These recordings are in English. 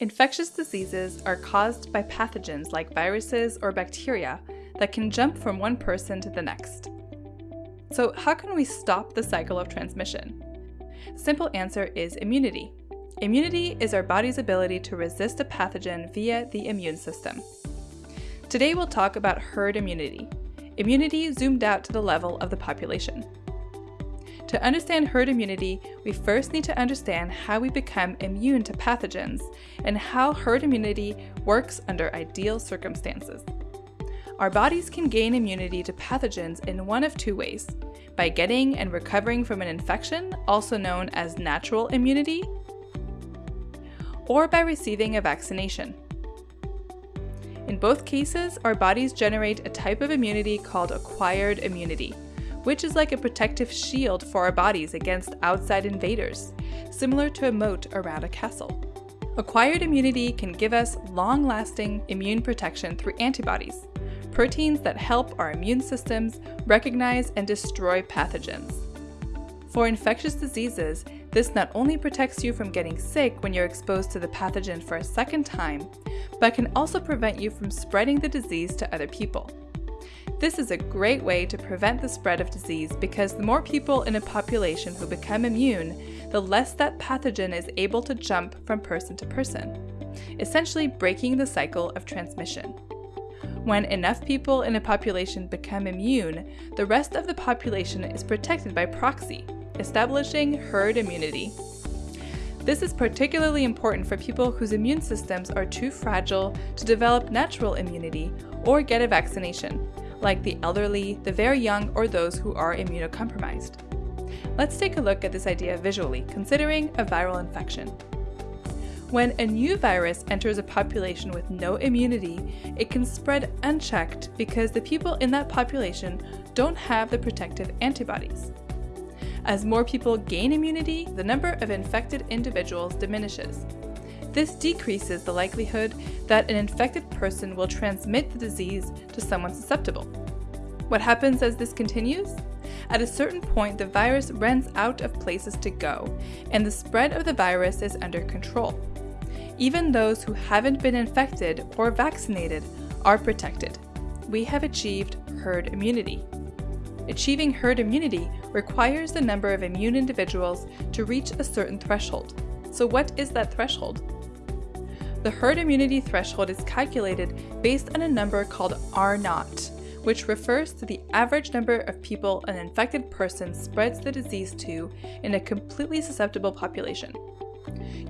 Infectious diseases are caused by pathogens like viruses or bacteria that can jump from one person to the next. So, how can we stop the cycle of transmission? Simple answer is immunity. Immunity is our body's ability to resist a pathogen via the immune system. Today we'll talk about herd immunity, immunity zoomed out to the level of the population. To understand herd immunity, we first need to understand how we become immune to pathogens and how herd immunity works under ideal circumstances. Our bodies can gain immunity to pathogens in one of two ways by getting and recovering from an infection, also known as natural immunity, or by receiving a vaccination. In both cases, our bodies generate a type of immunity called acquired immunity which is like a protective shield for our bodies against outside invaders, similar to a moat around a castle. Acquired immunity can give us long lasting immune protection through antibodies, proteins that help our immune systems recognize and destroy pathogens. For infectious diseases, this not only protects you from getting sick when you're exposed to the pathogen for a second time, but can also prevent you from spreading the disease to other people. This is a great way to prevent the spread of disease because the more people in a population who become immune, the less that pathogen is able to jump from person to person, essentially breaking the cycle of transmission. When enough people in a population become immune, the rest of the population is protected by proxy, establishing herd immunity. This is particularly important for people whose immune systems are too fragile to develop natural immunity or get a vaccination, like the elderly, the very young, or those who are immunocompromised. Let's take a look at this idea visually, considering a viral infection. When a new virus enters a population with no immunity, it can spread unchecked because the people in that population don't have the protective antibodies. As more people gain immunity, the number of infected individuals diminishes, this decreases the likelihood that an infected person will transmit the disease to someone susceptible. What happens as this continues? At a certain point, the virus runs out of places to go, and the spread of the virus is under control. Even those who haven't been infected or vaccinated are protected. We have achieved herd immunity. Achieving herd immunity requires the number of immune individuals to reach a certain threshold. So, what is that threshold? The herd immunity threshold is calculated based on a number called R naught, which refers to the average number of people an infected person spreads the disease to in a completely susceptible population.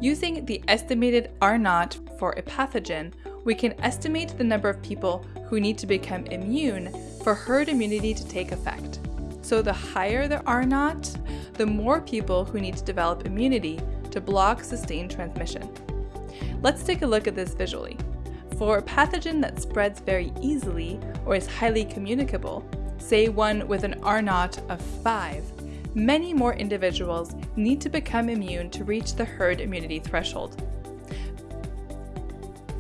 Using the estimated R0 for a pathogen, we can estimate the number of people who need to become immune for herd immunity to take effect. So the higher the R0, the more people who need to develop immunity to block sustained transmission. Let's take a look at this visually. For a pathogen that spreads very easily or is highly communicable, say one with an R naught of 5, many more individuals need to become immune to reach the herd immunity threshold.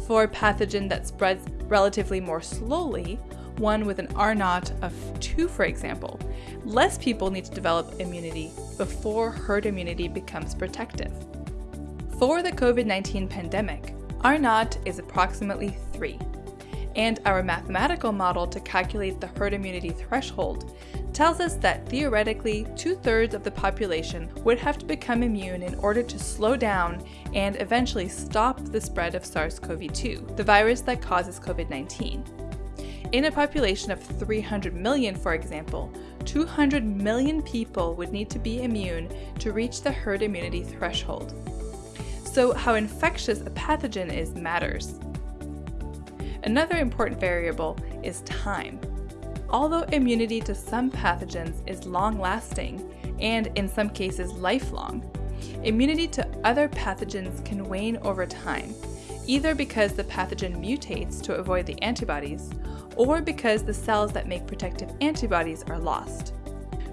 For a pathogen that spreads relatively more slowly, one with an R naught of 2 for example, less people need to develop immunity before herd immunity becomes protective. For the COVID 19 pandemic, R naught is approximately 3, and our mathematical model to calculate the herd immunity threshold tells us that theoretically two thirds of the population would have to become immune in order to slow down and eventually stop the spread of SARS CoV 2, the virus that causes COVID 19. In a population of 300 million, for example, 200 million people would need to be immune to reach the herd immunity threshold. So, how infectious a pathogen is matters. Another important variable is time. Although immunity to some pathogens is long lasting and in some cases lifelong, immunity to other pathogens can wane over time, either because the pathogen mutates to avoid the antibodies or because the cells that make protective antibodies are lost.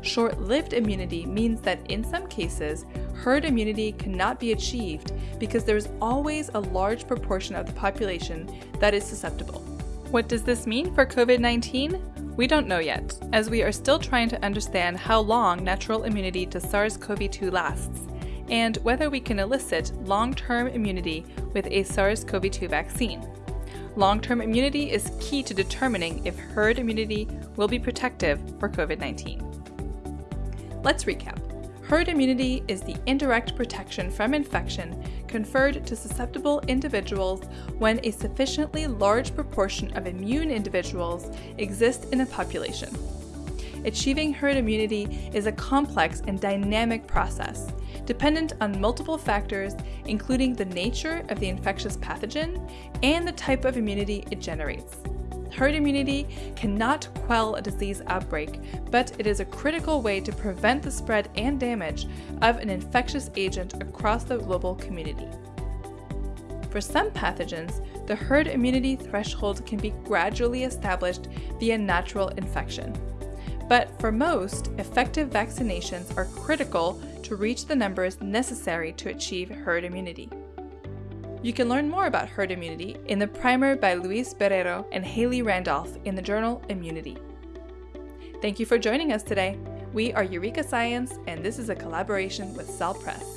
Short lived immunity means that in some cases, herd immunity cannot be achieved because there is always a large proportion of the population that is susceptible. What does this mean for COVID 19? We don't know yet, as we are still trying to understand how long natural immunity to SARS CoV 2 lasts, and whether we can elicit long term immunity with a SARS CoV 2 vaccine. Long term immunity is key to determining if herd immunity will be protective for COVID 19. Let's recap. Herd immunity is the indirect protection from infection conferred to susceptible individuals when a sufficiently large proportion of immune individuals exist in a population. Achieving herd immunity is a complex and dynamic process, dependent on multiple factors, including the nature of the infectious pathogen and the type of immunity it generates. Herd immunity cannot quell a disease outbreak, but it is a critical way to prevent the spread and damage of an infectious agent across the global community. For some pathogens, the herd immunity threshold can be gradually established via natural infection. But for most, effective vaccinations are critical to reach the numbers necessary to achieve herd immunity. You can learn more about herd immunity in the primer by Luis Barreiro and Haley Randolph in the journal Immunity. Thank you for joining us today. We are Eureka Science, and this is a collaboration with Cell Press.